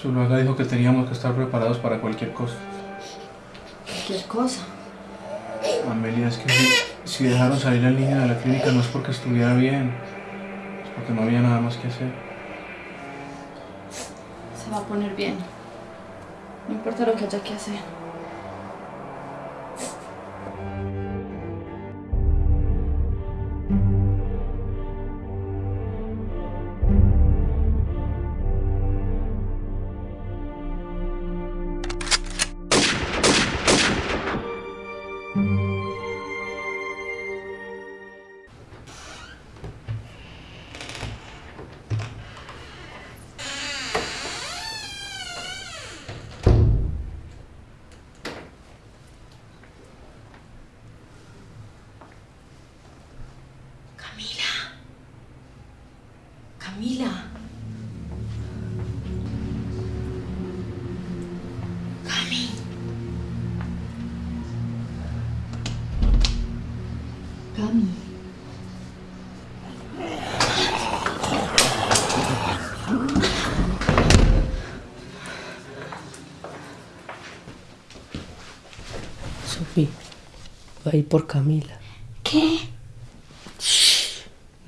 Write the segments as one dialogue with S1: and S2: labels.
S1: Zuluaga dijo que teníamos que estar preparados para cualquier cosa.
S2: ¿Qué cosa?
S1: Amelia, es que si, si dejaron salir al niño de la clínica no es porque estuviera bien, es porque no había nada más que hacer.
S2: Se va a poner bien. No importa lo que haya que hacer. Camila. Cami. Cami.
S3: Sofi, va a ir por Camila.
S2: ¿Qué?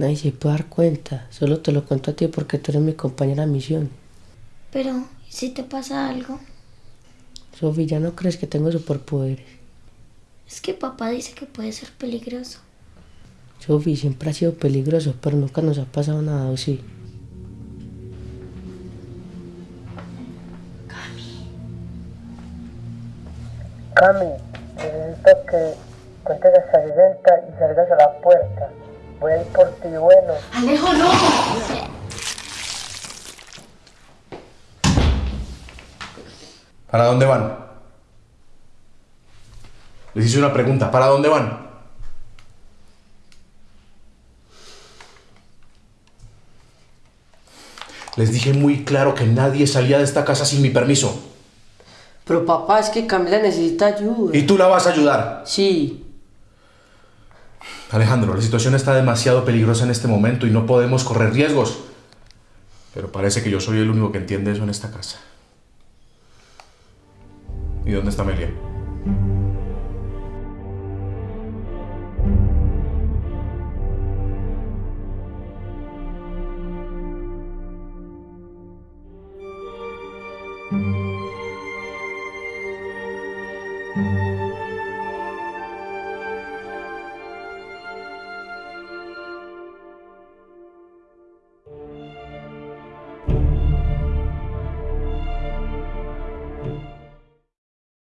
S3: Nadie se puede dar cuenta. Solo te lo cuento a ti porque tú eres mi compañera de misión.
S4: Pero, ¿y si te pasa algo?
S3: Sofi, ¿ya no crees que tengo superpoderes?
S4: Es que papá dice que puede ser peligroso.
S3: Sofi, siempre ha sido peligroso, pero nunca nos ha pasado nada, ¿o sí?
S5: Cami, necesito que cuentes hasta 60 y salgas a la puerta. Voy a ir por ti, bueno.
S2: Alejo, no.
S6: ¿Para dónde van? Les hice una pregunta. ¿Para dónde van? Les dije muy claro que nadie salía de esta casa sin mi permiso.
S3: Pero papá, es que Camila necesita ayuda.
S6: ¿Y tú la vas a ayudar?
S3: Sí.
S6: Alejandro, la situación está demasiado peligrosa en este momento y no podemos correr riesgos. Pero parece que yo soy el único que entiende eso en esta casa. ¿Y dónde está Amelia?